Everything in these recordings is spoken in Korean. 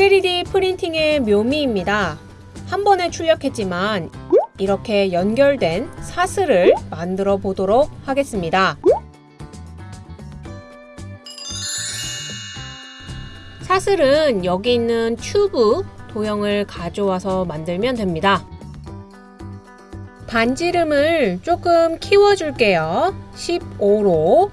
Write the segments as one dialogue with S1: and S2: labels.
S1: 3D 프린팅의 묘미입니다. 한 번에 출력했지만 이렇게 연결된 사슬을 만들어 보도록 하겠습니다. 사슬은 여기 있는 튜브 도형을 가져와서 만들면 됩니다. 반지름을 조금 키워줄게요. 15로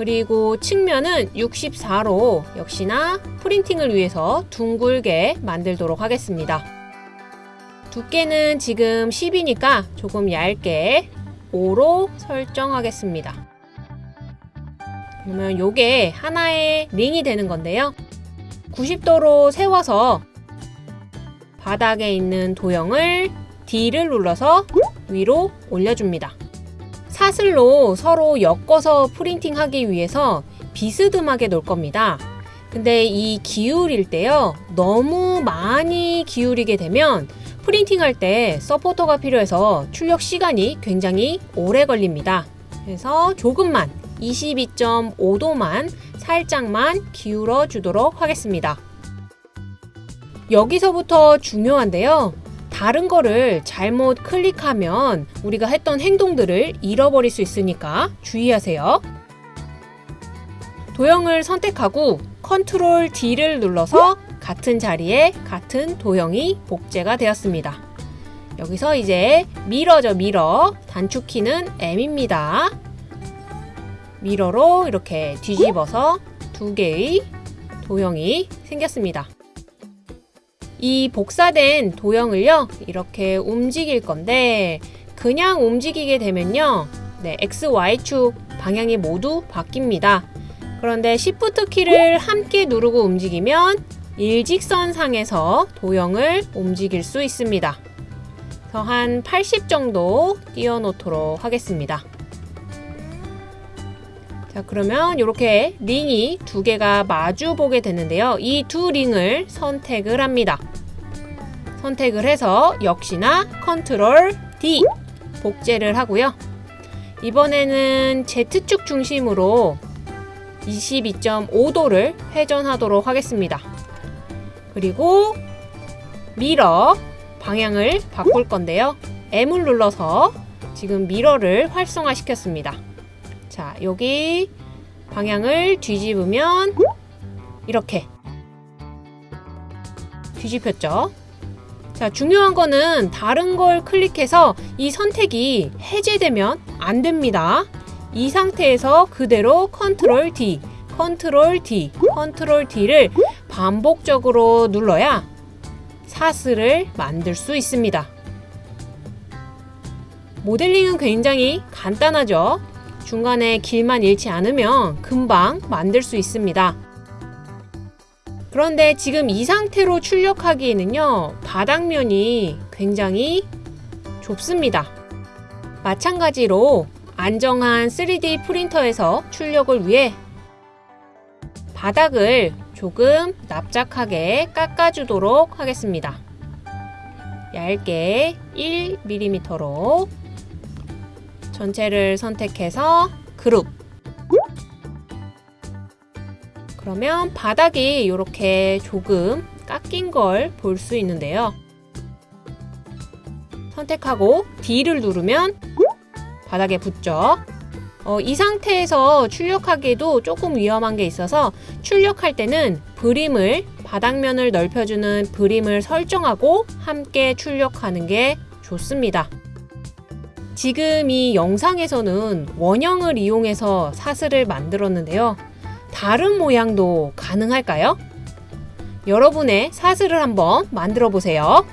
S1: 그리고 측면은 64로 역시나 프린팅을 위해서 둥글게 만들도록 하겠습니다. 두께는 지금 10이니까 조금 얇게 5로 설정하겠습니다. 그러면 이게 하나의 링이 되는 건데요. 90도로 세워서 바닥에 있는 도형을 D를 눌러서 위로 올려줍니다. 사슬로 서로 엮어서 프린팅 하기 위해서 비스듬하게 놓을 겁니다. 근데 이 기울일 때요, 너무 많이 기울이게 되면 프린팅 할 때 서포터가 필요해서 출력 시간이 굉장히 오래 걸립니다. 그래서 조금만 22.5도만 살짝만 기울어 주도록 하겠습니다. 여기서부터 중요한데요. 다른 거를 잘못 클릭하면 우리가 했던 행동들을 잃어버릴 수 있으니까 주의하세요. 도형을 선택하고 control D를 눌러서 같은 자리에 같은 도형이 복제가 되었습니다. 여기서 이제 mirror죠, mirror. 단축키는 M입니다. mirror로 이렇게 뒤집어서 두 개의 도형이 생겼습니다. 이 복사된 도형을요 이렇게 움직일 건데 그냥 움직이게 되면요 네, X, Y축 방향이 모두 바뀝니다. 그런데 Shift 키를 함께 누르고 움직이면 일직선 상에서 도형을 움직일 수 있습니다. 그래서 한 80 정도 띄워놓도록 하겠습니다. 자 그러면 이렇게 링이 두 개가 마주 보게 되는데요. 이 두 링을 선택을 합니다. 선택을 해서 역시나 control D 복제를 하고요. 이번에는 Z축 중심으로 22.5도를 회전하도록 하겠습니다. 그리고 mirror 방향을 바꿀 건데요. M을 눌러서 지금 mirror를 활성화 시켰습니다. 자, 여기 방향을 뒤집으면 이렇게 뒤집혔죠. 자, 중요한 거는 다른 걸 클릭해서 이 선택이 해제되면 안 됩니다. 이 상태에서 그대로 컨트롤 D, 컨트롤 D, 컨트롤 D를 반복적으로 눌러야 사슬을 만들 수 있습니다. 모델링은 굉장히 간단하죠. 중간에 길만 잃지 않으면 금방 만들 수 있습니다. 그런데 지금 이 상태로 출력하기에는요, 바닥면이 굉장히 좁습니다. 마찬가지로 안정한 3D 프린터에서 출력을 위해 바닥을 조금 납작하게 깎아주도록 하겠습니다. 얇게 1mm로 전체를 선택해서 그룹 그러면 바닥이 이렇게 조금 깎인 걸 볼 수 있는데요. 선택하고 D를 누르면 바닥에 붙죠. 어, 이 상태에서 출력하기에도 조금 위험한 게 있어서 출력할 때는 브림을 바닥면을 넓혀주는 브림을 설정하고 함께 출력하는 게 좋습니다. 지금 이 영상에서는 원형을 이용해서 사슬을 만들었는데요. 다른 모양도 가능할까요? 여러분의 사슬을 한번 만들어 보세요.